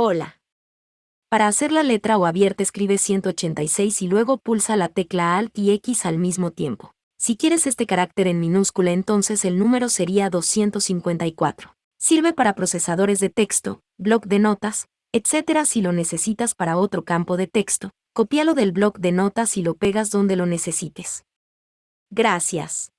Hola. Para hacer la letra o abierta escribe 186 y luego pulsa la tecla Alt y X al mismo tiempo. Si quieres este carácter en minúscula entonces el número sería 254. Sirve para procesadores de texto, bloc de notas, etc. Si lo necesitas para otro campo de texto, copialo del bloc de notas y lo pegas donde lo necesites. Gracias.